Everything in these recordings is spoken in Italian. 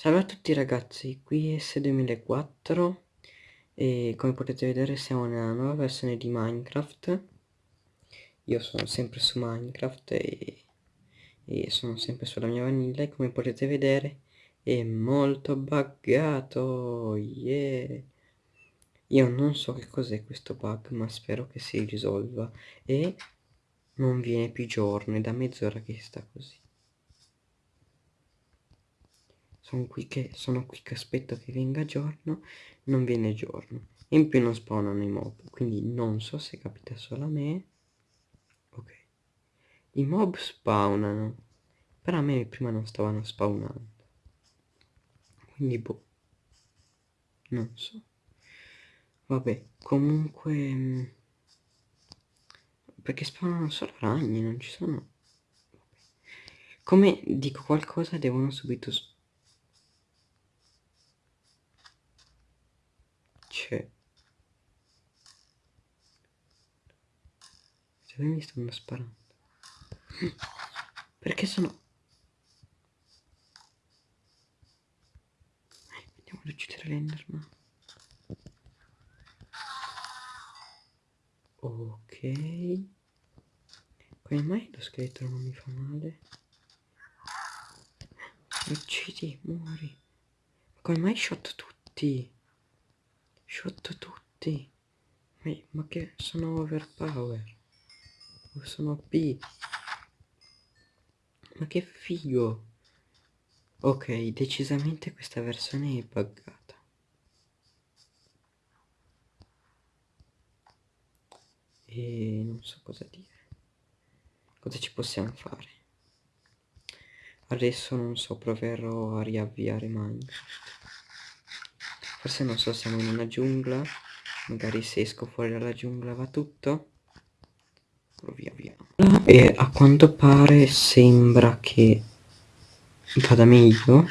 Salve a tutti ragazzi, qui è S2004 e come potete vedere siamo nella nuova versione di Minecraft. Io sono sempre su Minecraft e, e sono sempre sulla mia vanilla e come potete vedere è molto buggato, yeah! Io non so che cos'è questo bug ma spero che si risolva e non viene più giorno, è da mezz'ora che sta così. Sono qui che, sono qui che aspetto che venga giorno, non viene giorno. In più non spawnano i mob, quindi non so se capita solo a me. Ok. I mob spawnano, però a me prima non stavano spawnando. Quindi boh. Non so. Vabbè, comunque... Mm, perché spawnano solo ragni, non ci sono... Come dico qualcosa devono subito spawnare c'è se mi stanno sparando. Perché sono andiamo ad uccidere l'enderman. Ok. Come mai lo scheletro non mi fa male. Uccidi muori. Come mai shot tutti Shot tutti. Ma che sono overpower. Sono P. Ma che figo. Ok, decisamente questa versione è buggata. E non so cosa dire. Cosa ci possiamo fare? Adesso non so, proverò a riavviare Minecraft. Forse non so, siamo in una giungla. Magari se esco fuori dalla giungla va tutto. Via via. E a quanto pare sembra che vada meglio.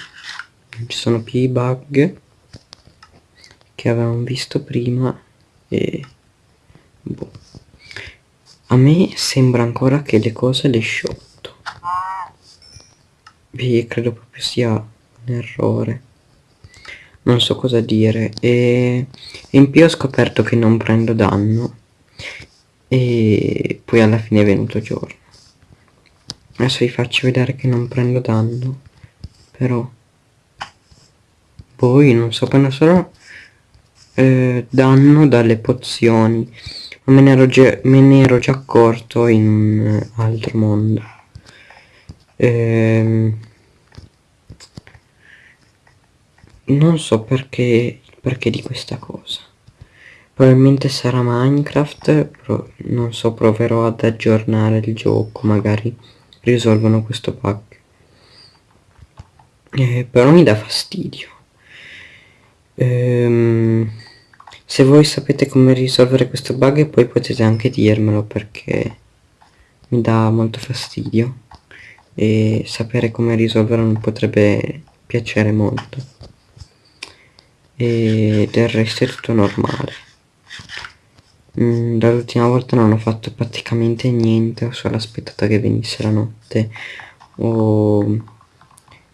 Ci sono più i bug che avevamo visto prima. E boh. A me sembra ancora che le cose le sciotto. Beh, credo proprio sia un errore non so cosa dire. E in più ho scoperto che non prendo danno. E poi alla fine è venuto giorno. Adesso vi faccio vedere che non prendo danno. Però poi non so prendo solo eh, danno dalle pozioni. Me ne ero già, me ne ero già accorto in un altro mondo. Ehm non so perché, perché di questa cosa. Probabilmente sarà Minecraft non so proverò ad aggiornare il gioco magari risolvono questo bug. Eh, però mi dà fastidio. Ehm, se voi sapete come risolvere questo bug poi potete anche dirmelo perché mi dà molto fastidio. E sapere come risolverlo mi potrebbe piacere molto e del resto è tutto normale. Mm, dall'ultima volta non ho fatto praticamente niente ho solo aspettato che venisse la notte. Ho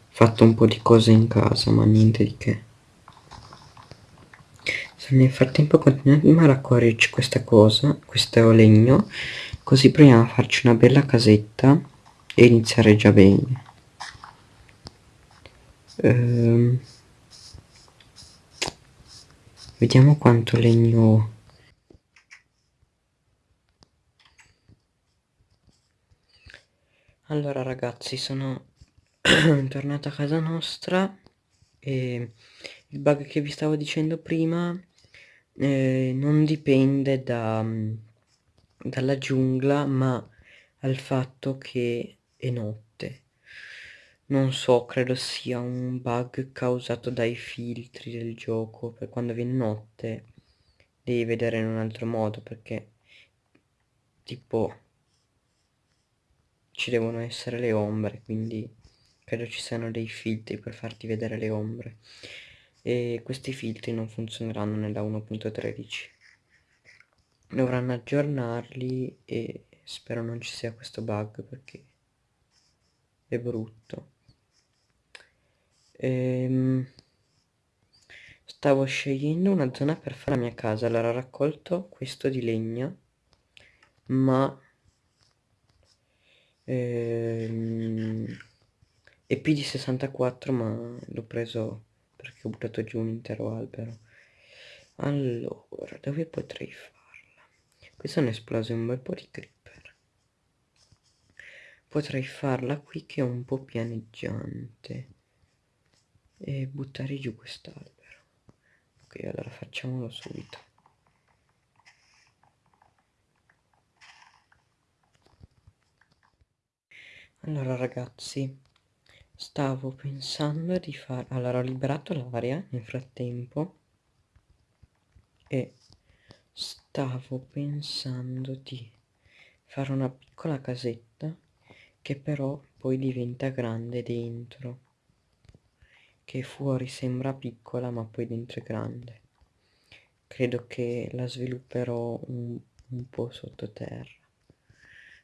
fatto un po' di cose in casa ma niente di che. Nel frattempo continuiamo a raccoglierci questa cosa questo legno così proviamo a farci una bella casetta e iniziare già bene. Ehm Vediamo quanto legno ho. Allora ragazzi sono tornato a casa nostra e il bug che vi stavo dicendo prima eh, non dipende da, dalla giungla ma al fatto che è notte non so, credo sia un bug causato dai filtri del gioco, per quando viene notte devi vedere in un altro modo, perché tipo ci devono essere le ombre, quindi credo ci siano dei filtri per farti vedere le ombre. E questi filtri non funzioneranno nella 1.13. Dovranno aggiornarli e spero non ci sia questo bug perché è brutto ehm, stavo scegliendo una zona per fare la mia casa. Allora ho raccolto questo di legna ma ehm, è P di 64 ma l'ho preso perché ho buttato giù un intero albero. Allora dove potrei farla? Qui sono esplose un bel po' di creeper. Potrei farla qui che è un po' pianeggiante e buttare giù quest'albero. Ok allora facciamolo subito. Allora ragazzi stavo pensando di fare allora ho liberato l'aria nel frattempo e stavo pensando di fare una piccola casetta che però poi diventa grande dentro che fuori sembra piccola ma poi dentro è grande. Credo che la svilupperò un, un po' sottoterra.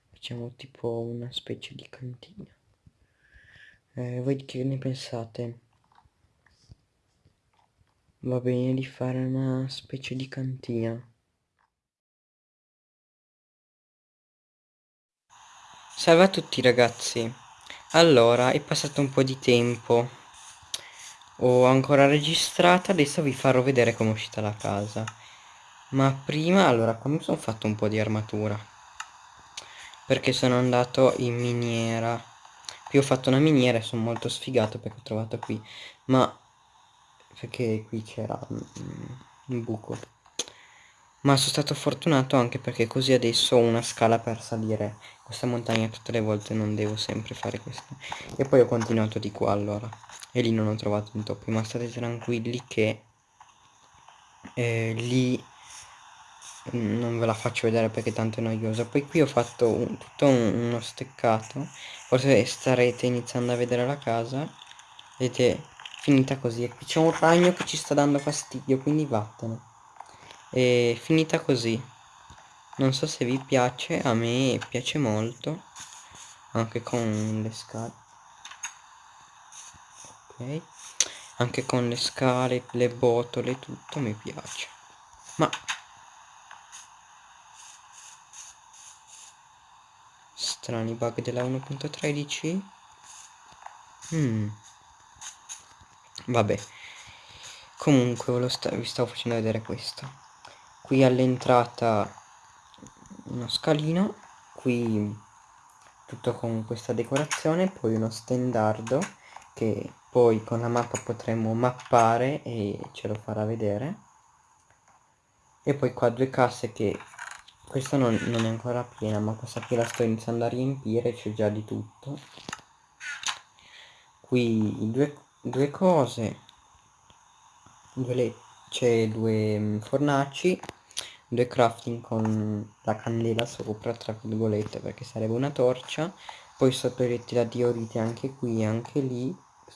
Facciamo tipo una specie di cantina. Eh, voi che ne pensate? va bene di fare una specie di cantina. Salve a tutti ragazzi. Allora è passato un po' di tempo ho ancora registrato adesso vi farò vedere come è uscita la casa. Ma prima allora mi sono fatto un po' di armatura. Perché sono andato in miniera. Qui ho fatto una miniera e sono molto sfigato perché ho trovato qui. Ma perché qui c'era un buco ma sono stato fortunato anche perché così adesso ho una scala per salire questa montagna tutte le volte non devo sempre fare questo e poi ho continuato di qua allora. E lì non ho trovato un topi ma state tranquilli che eh, lì non ve la faccio vedere perché tanto è noiosa. Poi qui ho fatto un, tutto un, uno steccato. Forse starete iniziando a vedere la casa ed è finita così. E qui c'è un ragno che ci sta dando fastidio quindi vattene è finita così. Non so se vi piace a me piace molto anche con le scale ok. Anche con le scale le botole tutto mi piace. Ma strani bug della 1.13 mm. vabbè. Comunque sta vi stavo facendo vedere questo qui all'entrata uno scalino qui tutto con questa decorazione poi uno stendardo che poi con la mappa potremo mappare e ce lo farà vedere. E poi qua due casse che questa non, non, è ancora piena ma questa qui la sto iniziando a riempire c'è già di tutto. Qui due, due cose c'è due mm, fornaci due crafting con la candela sopra tra virgolette perché sarebbe una torcia. Poi sotto i letti la diorite anche qui anche lì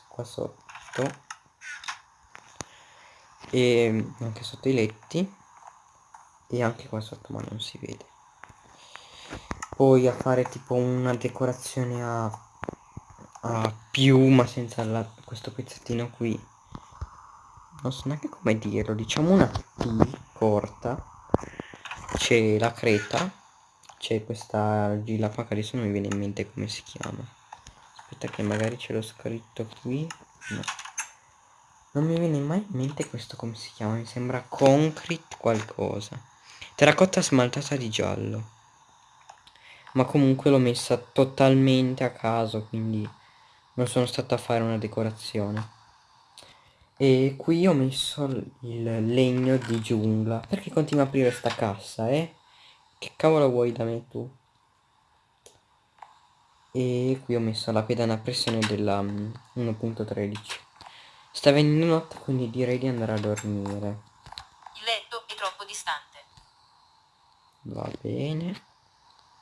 qua sotto. E anche sotto i letti. E anche qua sotto ma non si vede. Poi a fare tipo una decorazione a, a più ma senza la, questo pezzettino qui. Non so neanche come dirlo diciamo una P corta c'è la creta c'è questa argilla qua che adesso non mi viene in mente come si chiama. Aspetta che magari ce l'ho scritto qui no. Non mi viene mai in mente questo come si chiama mi sembra concrete qualcosa. Terracotta smaltata di giallo. Ma comunque l'ho messa totalmente a caso quindi non sono stato a fare una decorazione e qui ho messo il legno di giungla. Perché continua a aprire sta cassa eh? Che cavolo vuoi da me tu? E qui ho messo la pedana a pressione della 1.13 mm, sta venendo notte quindi direi di andare a dormire. Va bene.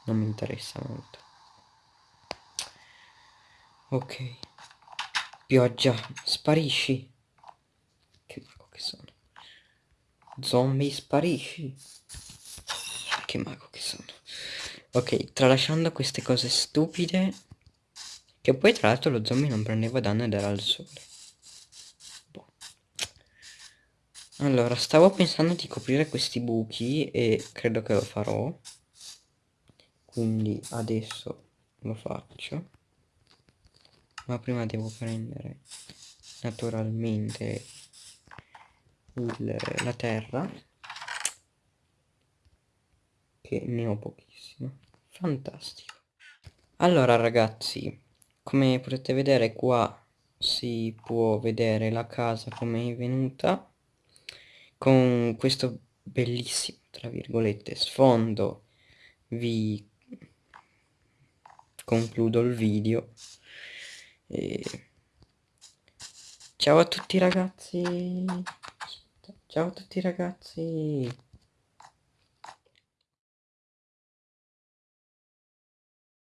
Non mi interessa molto. Ok. Pioggia. Sparisci che mago che sono? Zombie sparisci? Che mago che sono? Ok tralasciando queste cose stupide che poi tra l'altro lo zombie non prendeva danno ed era al sole. Allora, stavo pensando di coprire questi buchi e credo che lo farò. Quindi adesso lo faccio. Ma prima devo prendere naturalmente il, la terra. Che ne ho pochissimo. Fantastico. Allora ragazzi, come potete vedere qua si può vedere la casa come è venuta con questo bellissimo tra virgolette sfondo vi concludo il video e ciao a tutti ragazzi ciao a tutti ragazzi